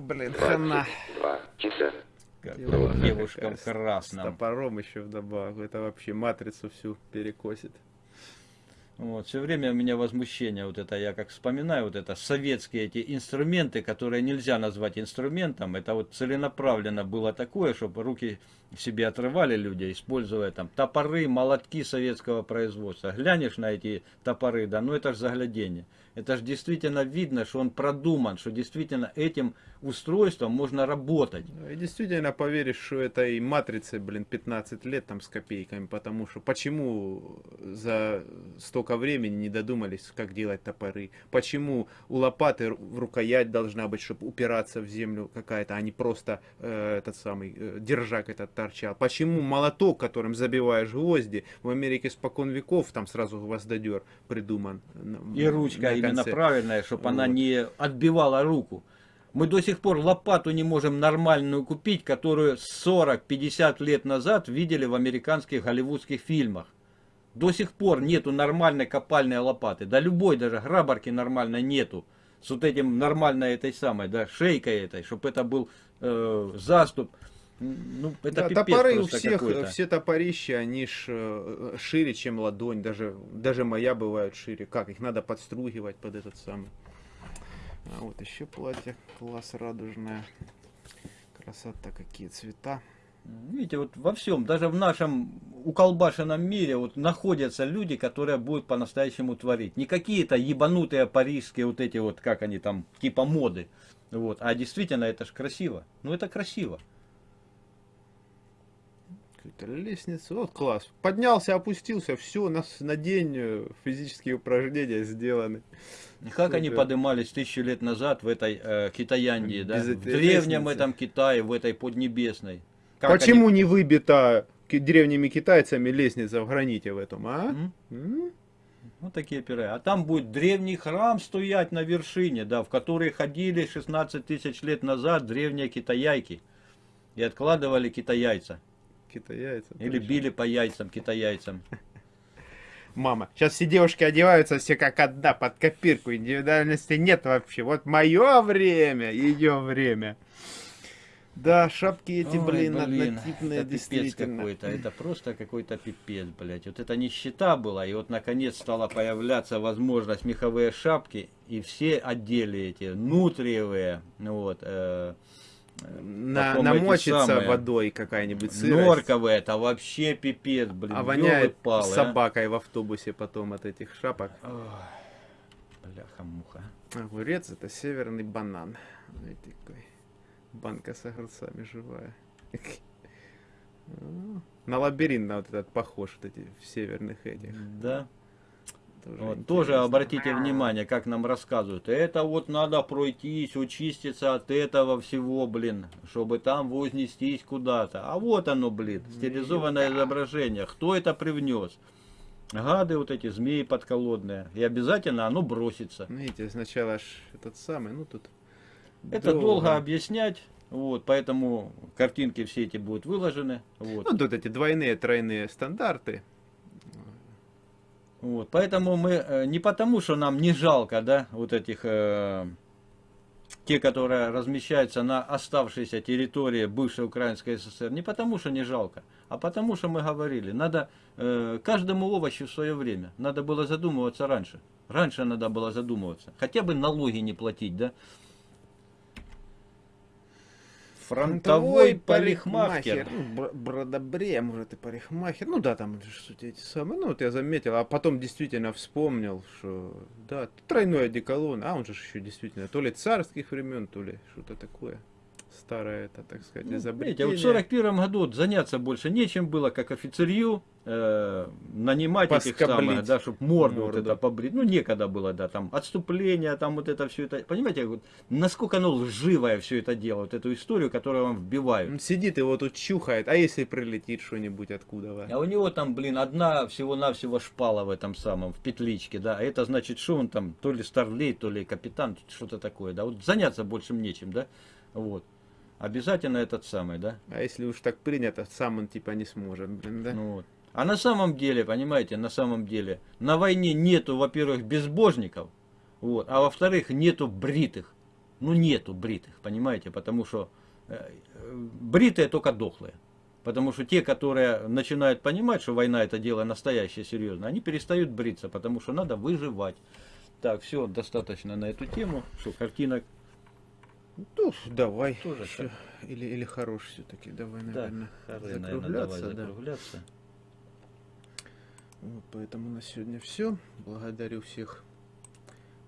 блин, хана. Два часа. Как девушкам какая, с- красным. топором еще вдобавок. Это вообще матрицу всю перекосит. Вот, все время у меня возмущение, вот это я как вспоминаю, вот это советские эти инструменты, которые нельзя назвать инструментом, это вот целенаправленно было такое, чтобы руки себе отрывали люди, используя там топоры, молотки советского производства. Глянешь на эти топоры, да, ну это же заглядение. Это же действительно видно, что он продуман, что действительно этим устройством можно работать. И действительно поверишь, что этой матрице, блин, 15 лет там с копейками, потому что почему за столько времени не додумались, как делать топоры? Почему у лопаты рукоять должна быть, чтобы упираться в землю какая-то, а не просто э, этот самый э, держак этот торчал? Почему молоток, которым забиваешь гвозди, в Америке спокон веков, там сразу гвоздодер придуман. И ручка именно правильная, чтобы она Вот. не отбивала руку. Мы до сих пор лопату не можем нормальную купить, которую 40-50 лет назад видели в американских голливудских фильмах. До сих пор нету нормальной копальной лопаты. Да любой даже грабарки нормальной нету. С вот этим нормальной этой самой, да, шейкой этой, чтобы это был э, заступ. Ну, это Да, топоры у всех, все топорища, они ж э, шире, чем ладонь, даже, даже моя бывают шире. Как, их надо подстругивать под этот самый. А вот еще платье, класс радужное. Красота, какие цвета. Видите, вот во всем, даже в нашем уколбашенном мире вот находятся люди, которые будут по-настоящему творить. Не какие-то ебанутые парижские вот эти вот, как они там, типа моды. Вот. А действительно, это ж красиво. Ну это красиво. Какая-то лестница, вот класс. Поднялся, опустился, все, на, с- на день э, физические упражнения сделаны. Как они Супер. поднимались тысячу лет назад в этой э, Китаяндии, да? Без В древнем лестницы. этом Китае, в этой Поднебесной. Как Почему не выбита древними китайцами лестница в граните в этом, а? они- М? М? Вот такие пиры. А там будет древний храм стоять на вершине, да, в который ходили 16 тысяч лет назад древние китаяйки. И откладывали китаяйца. Китайцы. Или точно. били по яйцам китаяйцам. Мама, сейчас все девушки одеваются все как одна, под копирку, индивидуальности нет вообще. Вот мое время, ее время. Да, шапки эти, Ой, блин, блин, однотипные, это пипец действительно. какой-то. Это просто какой-то пипец, блядь. Вот это нищета была, и вот наконец стала появляться возможность меховые шапки, и все отдели эти, нутриевые, ну вот, э, На, Потом намочится самые водой какая-нибудь сырость, норковые, это вообще пипец, блин. а воняет ёлы-палы, а. собакой в автобусе потом от этих шапок. Ой, Бляха-муха. Огурец это северный банан. Знаете, какой. Банка с огурцами живая. А, На лабиринт на вот этот похож, вот эти в северных этих. Да. Тоже, Вот, тоже обратите внимание, как нам рассказывают. Это вот надо пройтись, очиститься от этого всего, блин, чтобы там вознестись куда-то. А вот оно, блин, стилизованное изображение. Кто это привнес? Гады вот эти, змеи подколодные. И обязательно оно бросится. Видите, сначала ж этот самый, ну тут... Это долго объяснять. Вот, поэтому картинки все эти будут выложены. Вот. Ну тут эти двойные, тройные стандарты. Вот, поэтому мы э, не потому, что нам не жалко, да, вот этих, э, те, которые размещаются на оставшейся территории бывшей Украинской ССР, не потому, что не жалко, а потому, что мы говорили, надо э, каждому овощу в свое время, надо было задумываться раньше. Раньше надо было задумываться, хотя бы налоги не платить, да. Фронтовой парикмахер. Ну, бр- бродобрея, может, и парикмахер. Ну да, там что-то эти самые. Ну вот я заметил, а потом действительно вспомнил, что да, тройной одеколон, а он же еще действительно то ли царских времен, то ли что-то такое. Старое это, так сказать, Ну, видите, изобретение. вот в 41 году вот заняться больше нечем было, как офицерью, э, нанимать этих Поскоблить самых, да, чтобы морду, вот морду. это побрить. Ну, некогда было, да, там, отступление, там вот это все это. Понимаете, вот, насколько оно лживое все это дело, вот эту историю, которую вам вбивают. Сидит и вот тут чухает, а если прилетит что-нибудь откуда? А у него там, блин, одна всего-навсего шпала в этом самом, в петличке, да. А это значит, что он там, то ли старлей, то ли капитан, что-то такое, да. Вот заняться больше нечем, да. Вот. Обязательно этот самый, да. А если уж так принято, сам он типа не сможет, блин, да? Ну вот. А на самом деле, понимаете, на самом деле, на войне нету, во-первых, безбожников, вот, а во-вторых, нету бритых. ну нету бритых, понимаете, потому что э, бритые только дохлые. Потому что те, которые начинают понимать, что война это дело настоящее, серьезное, они перестают бриться, потому что надо выживать. Так, все, достаточно на эту тему. Что, картинок? Ну, давай. Тоже Ещё. Или, или хорош все-таки. Давай, Да, наверное, хоры, наверное, давай закругляться. да. закругляться. Вот, поэтому на сегодня все. Благодарю всех.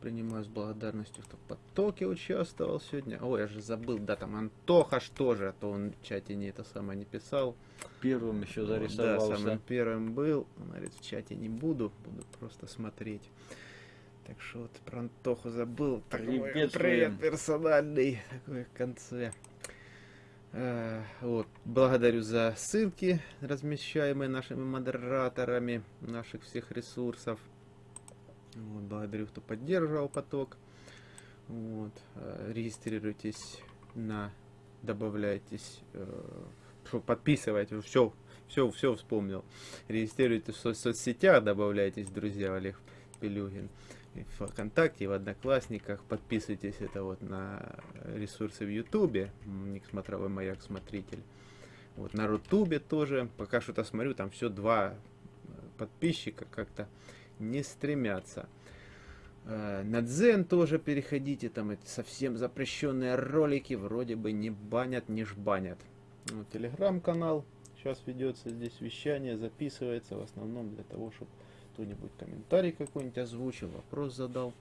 Принимаю с благодарностью, кто в потоке участвовал сегодня. Ой, я же забыл, да, там Антоха ж тоже, а то он в чате не это самое не писал. Первым еще Вот, Да, зарисовался. самым первым был. Он говорит, в чате не буду, буду просто смотреть. Так что вот про Антоху забыл. Такой Приветствуем. привет персональный такой в конце. Э, Вот, благодарю за ссылки, размещаемые нашими модераторами наших всех ресурсов. Вот, благодарю, кто поддерживал поток. Вот, э, регистрируйтесь на, добавляйтесь, э, подписывайтесь, все, все, все вспомнил. Регистрируйтесь в со- соцсетях, добавляйтесь, друзья, Олег Пелюгин. ВКонтакте, в Одноклассниках. Подписывайтесь это вот на ресурсы в Ютубе. Ник Смотровой Маяк Смотритель. Вот на Рутубе тоже. Пока что-то смотрю, там все два э, подписчика как-то не стремятся. Э, На Дзен тоже переходите, там эти совсем запрещенные ролики вроде бы не банят, не жбанят. Вот, Телеграм-канал сейчас ведется здесь вещание, записывается в основном для того, чтобы кто-нибудь комментарий какой-нибудь озвучил, вопрос задал.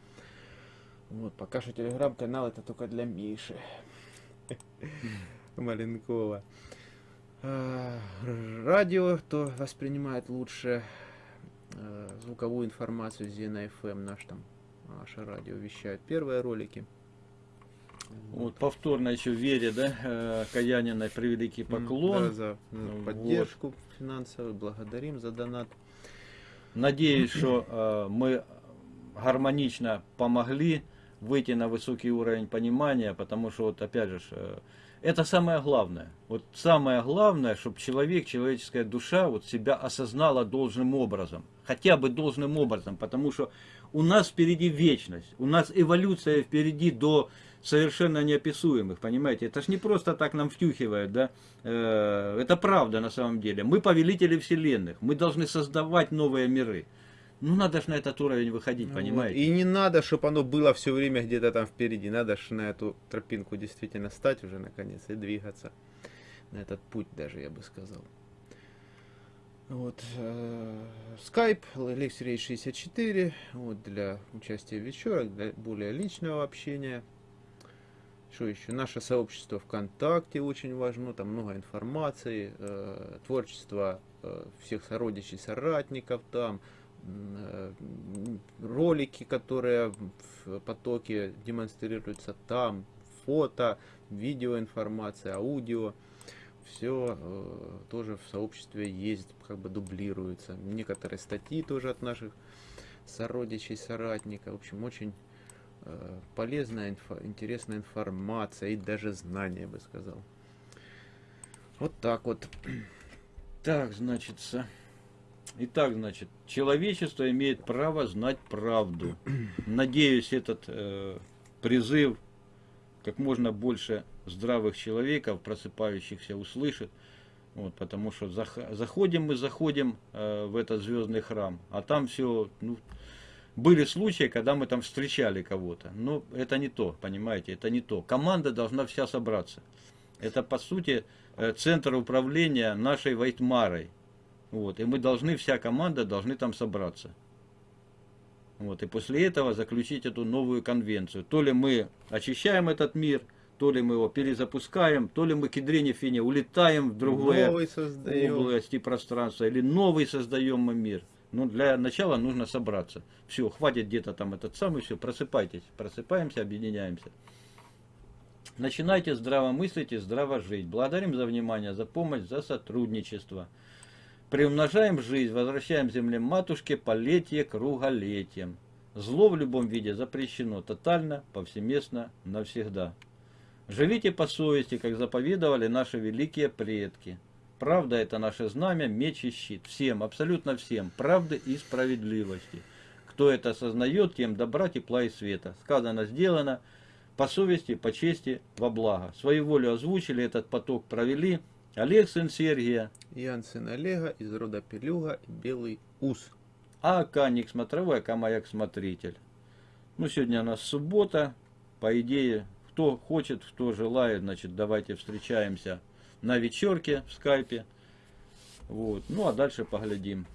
Вот, пока что телеграм-канал это только для Миши. Маленкова. А, Радио, кто воспринимает лучше э, звуковую информацию Зена FM, наш там, наше радио вещает первые ролики. Вот повторно еще Вере, да, э, Каяниной превеликий поклон. да, за за Вот. поддержку финансовую, благодарим за донат. Надеюсь, что э, мы гармонично помогли выйти на высокий уровень понимания, потому что вот опять же, э, это самое главное. Вот самое главное, чтобы человек, человеческая душа вот себя осознала должным образом. Хотя бы должным образом, потому что у нас впереди вечность, у нас эволюция впереди до совершенно неописуемых, понимаете? Это ж не просто так нам втюхивают, да? Э, Это правда на самом деле. Мы повелители вселенных, мы должны создавать новые миры. Ну надо ж на этот уровень выходить, Ну понимаете? И не надо, чтобы оно было все время где-то там впереди. Надо же на эту тропинку действительно стать уже наконец и двигаться. На этот путь даже, я бы сказал. Вот. Skype, Lexray 64. Вот для участия в вечерах, для более личного общения. Что еще? Наше сообщество ВКонтакте очень важно, там много информации, э, творчество э, всех сородичей, соратников там, э, ролики, которые в потоке демонстрируются там, фото, видеоинформация, аудио, все тоже в сообществе есть, как бы дублируется. Некоторые статьи тоже от наших сородичей, соратников. В общем, очень э, полезная, инфо- интересная информация и даже знания, я бы сказал. Вот так вот. Так, значит, итак, значит, человечество имеет право знать правду. Надеюсь, этот э, призыв как можно больше здравых человеков, просыпающихся, услышит. Вот, потому что зах- заходим мы, заходим э, в этот звездный храм, а там все, ну, были случаи, когда мы там встречали кого-то. Но это не то, понимаете, это не то. Команда должна вся собраться. Это, по сути, э, центр управления нашей Вайтмарой. Вот, и мы должны, вся команда должны там собраться. Вот, и после этого заключить эту новую конвенцию. То ли мы очищаем этот мир, то ли мы его перезапускаем, то ли мы к Идрине Фине улетаем в другое Новый создаем. области пространства, или новый создаем мы мир. Ну, для начала нужно собраться. Все, хватит где-то там этот самый, все, просыпайтесь. Просыпаемся, объединяемся. Начинайте здраво мыслить и здраво жить. Благодарим за внимание, за помощь, за сотрудничество. Приумножаем жизнь, возвращаем земле матушке полетие круголетием. Зло в любом виде запрещено тотально, повсеместно, навсегда. Живите по совести, как заповедовали наши великие предки. Правда – это наше знамя, меч и щит. Всем, абсолютно всем, правды и справедливости. Кто это осознает, тем добра, тепла и света. Сказано, сделано. по совести, по чести, во благо. Свою волю озвучили, этот поток провели. Олег, сын Сергия, Ян сын Олега из рода Пелюга и Белый Ус. а Каник смотровой, а Маяк смотритель. Ну, сегодня у нас суббота. По идее, кто хочет, кто желает, значит, давайте встречаемся на вечерке в скайпе. Вот. Ну, а дальше поглядим.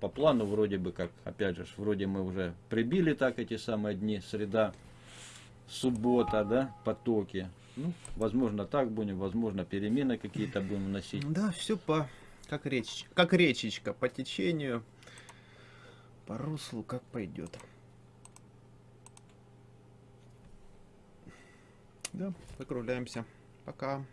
По плану вроде бы как, опять же, вроде мы уже прибили так эти самые дни, среда, суббота, да, потоки. Ну, возможно, так будем, возможно, перемены какие-то будем вносить. Да, все по как речь, как речечка по течению, по руслу, как пойдет. Да, закругляемся. Пока.